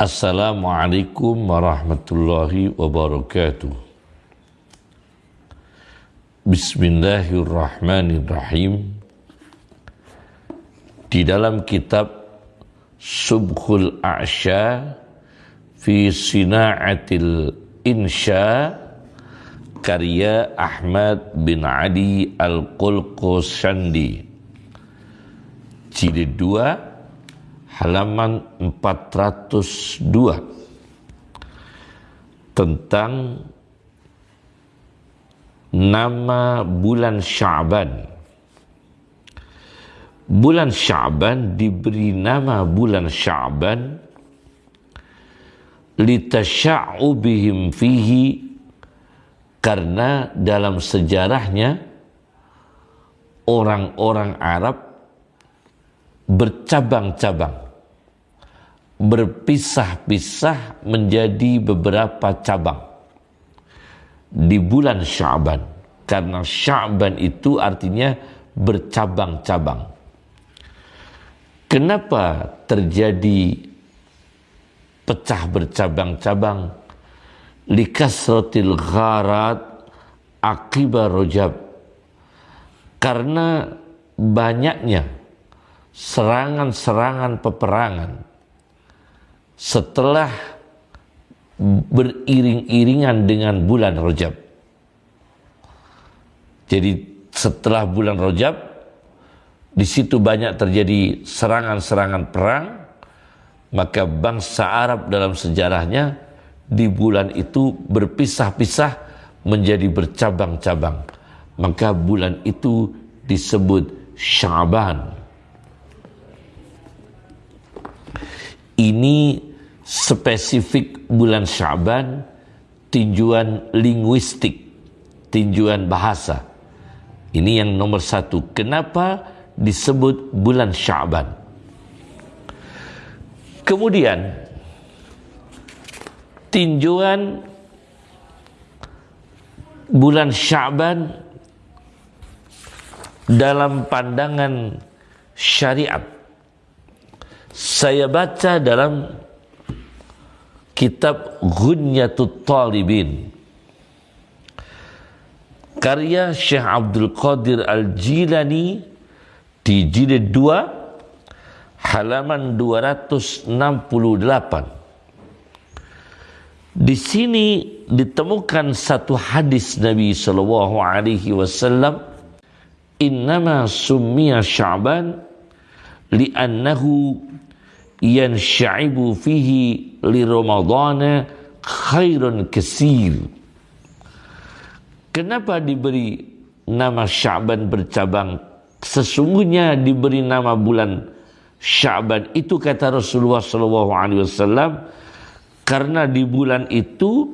Assalamualaikum warahmatullahi wabarakatuh. Bismillahirrahmanirrahim. Di dalam kitab Subhul A'sya fi Sina'atil Insya karya Ahmad bin Ali Al-Qulqusandi jilid 2 halaman 402 tentang nama bulan Sya'ban. Bulan Sya'ban diberi nama bulan Sya'ban litasya'ubihim fihi karena dalam sejarahnya orang-orang Arab bercabang-cabang berpisah-pisah menjadi beberapa cabang di bulan Sya'ban. Karena Sya'ban itu artinya bercabang-cabang. Kenapa terjadi pecah bercabang-cabang? Likasratil gharat akibat rojab. Karena banyaknya serangan-serangan peperangan setelah beriring-iringan dengan bulan Rojab. Jadi setelah bulan Rojab, di situ banyak terjadi serangan-serangan perang, maka bangsa Arab dalam sejarahnya di bulan itu berpisah-pisah menjadi bercabang-cabang. Maka bulan itu disebut Syaban. Ini spesifik bulan Syaban tinjuan linguistik, tinjuan bahasa. Ini yang nomor satu. Kenapa disebut bulan Syaban? Kemudian tinjuan bulan Syaban dalam pandangan syariat saya baca dalam kitab Ghunyatut Talibin. Karya Syekh Abdul Qadir Al-Jilani di jilid 2 halaman 268 di sini ditemukan satu hadis Nabi sallallahu alaihi wasallam innama summiya sya'ban li'annahu yansyaibu fihi li ramadana khairun kesir. Kenapa diberi nama Sya'ban bercabang? Sesungguhnya diberi nama bulan Sya'ban itu kata Rasulullah sallallahu alaihi wasallam karena di bulan itu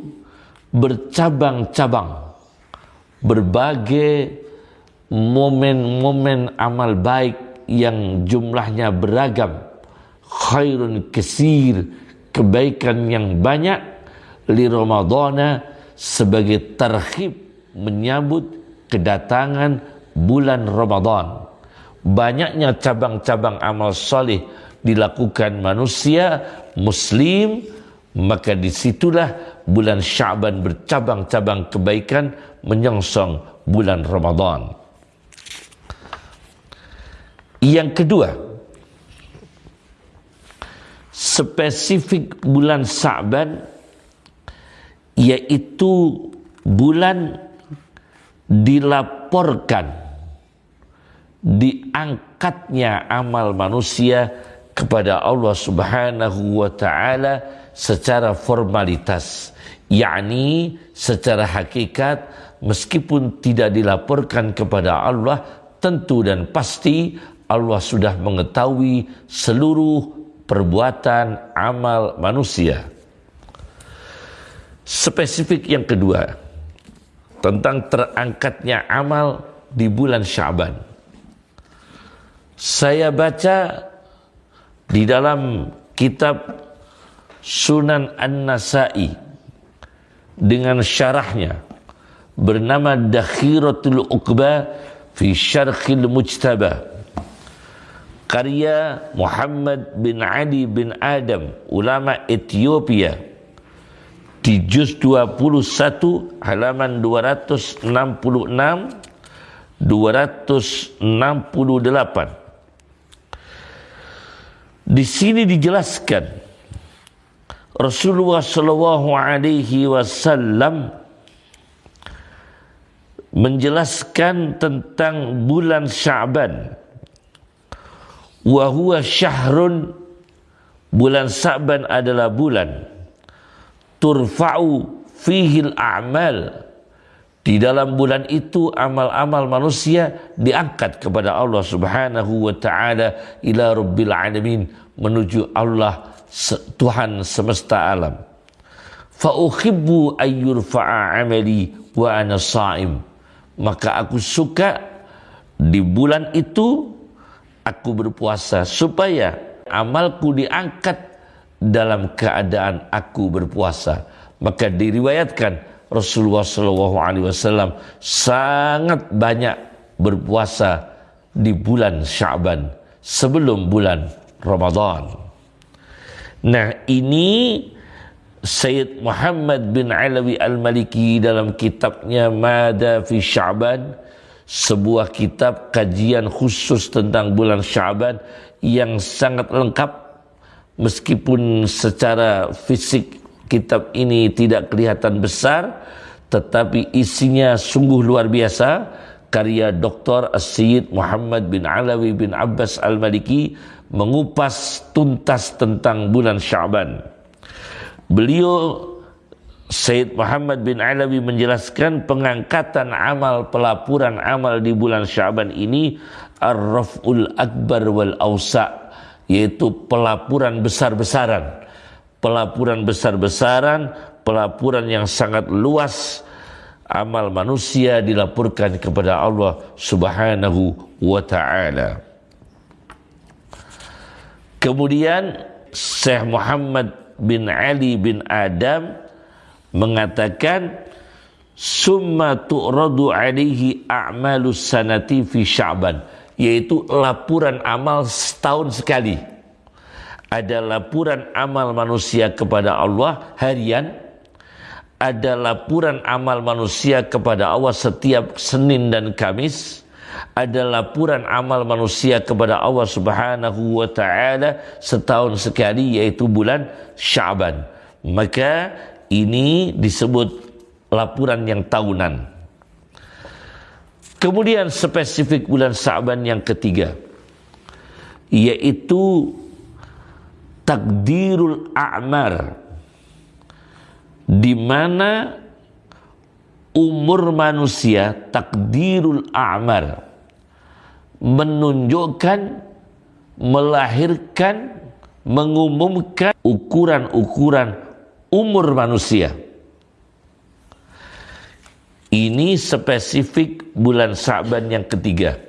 bercabang-cabang berbagai momen-momen amal baik yang jumlahnya beragam khairun kesir kebaikan yang banyak li Ramadana sebagai terhib menyambut kedatangan bulan Ramadan banyaknya cabang-cabang amal soleh dilakukan manusia muslim maka di situlah bulan Syaban bercabang-cabang kebaikan menyongsong bulan Ramadan. Yang kedua, spesifik bulan Sa'ban yaitu bulan dilaporkan diangkatnya amal manusia kepada Allah Subhanahu wa taala secara formalitas yakni secara hakikat meskipun tidak dilaporkan kepada Allah tentu dan pasti Allah sudah mengetahui seluruh perbuatan amal manusia. Spesifik yang kedua tentang terangkatnya amal di bulan Syaban. Saya baca di dalam kitab Sunan An-Nasai dengan syarahnya bernama Dakhiratul Uqba fi Syarhil Mujtaba karya Muhammad bin Ali bin Adam ulama Ethiopia di juz 21 halaman 266 268 di sini dijelaskan Rasulullah Shallallahu Alaihi Wasallam menjelaskan tentang bulan Sya'ban. Wa huwa syahrun. Bulan Sya'ban adalah bulan. Turfa'u fihil a'mal. Di dalam bulan itu amal-amal manusia diangkat kepada Allah Subhanahu wa taala ila rabbil alamin menuju Allah Tuhan semesta alam. Fa uhibbu ayyurfa'a amali wa ana sha'im maka aku suka di bulan itu aku berpuasa supaya amalku diangkat dalam keadaan aku berpuasa. Maka diriwayatkan Rasulullah Shallallahu Alaihi Wasallam sangat banyak berpuasa di bulan Syaban sebelum bulan Ramadan. Nah ini Sayyid Muhammad bin Alawi Al-Maliki dalam kitabnya Mada fi Sya'ban sebuah kitab kajian khusus tentang bulan Sya'ban yang sangat lengkap meskipun secara fisik kitab ini tidak kelihatan besar tetapi isinya sungguh luar biasa karya Dr. As-Sayyid Muhammad bin Alawi bin Abbas Al-Maliki mengupas tuntas tentang bulan Sya'ban. Beliau Said Muhammad bin Alawi menjelaskan pengangkatan amal pelapuran amal di bulan Syaban ini ar-raf'ul akbar wal ausa yaitu pelapuran besar-besaran. Pelapuran besar-besaran pelapuran yang sangat luas amal manusia dilaporkan kepada Allah Subhanahu wa taala. Kemudian Syekh Muhammad bin Ali bin Adam mengatakan summa tu'radu alaihi a'malus sanati fi sya'ban yaitu laporan amal setahun sekali ada laporan amal manusia kepada Allah harian ada laporan amal manusia kepada Allah setiap Senin dan Kamis ada laporan amal manusia kepada Allah Subhanahu wa taala setahun sekali yaitu bulan Syaban. Maka ini disebut laporan yang tahunan. Kemudian spesifik bulan Syaban yang ketiga yaitu takdirul a'mar di mana umur manusia takdirul a'mar menunjukkan melahirkan mengumumkan ukuran-ukuran umur manusia. Ini spesifik bulan Sa'ban yang ketiga.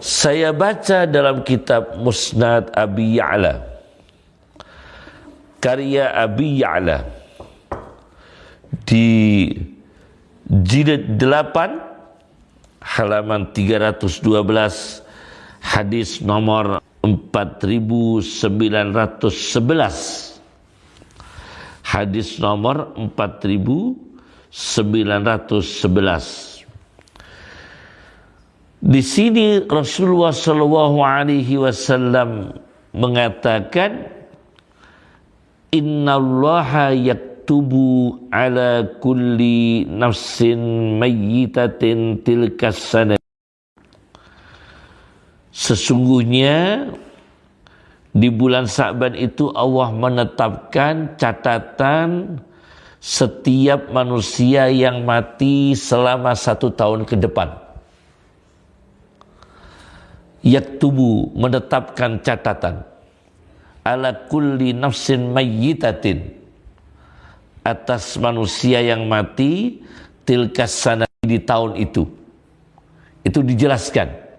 Saya baca dalam kitab Musnad Abi Ya'la. Karya Abi Ya'la. Di jilid 8 halaman 312 hadis nomor 4911 hadis nomor 4911 di sini Rasulullah Shallallahu Alaihi Wasallam mengatakan Inna Allah yak yaktubu ala kulli nafsin mayyitatin tilkas sana Sesungguhnya di bulan Sa'ban itu Allah menetapkan catatan setiap manusia yang mati selama satu tahun ke depan. Yaktubu menetapkan catatan ala kulli nafsin mayyitatin atas manusia yang mati tilkas sana di tahun itu. Itu dijelaskan.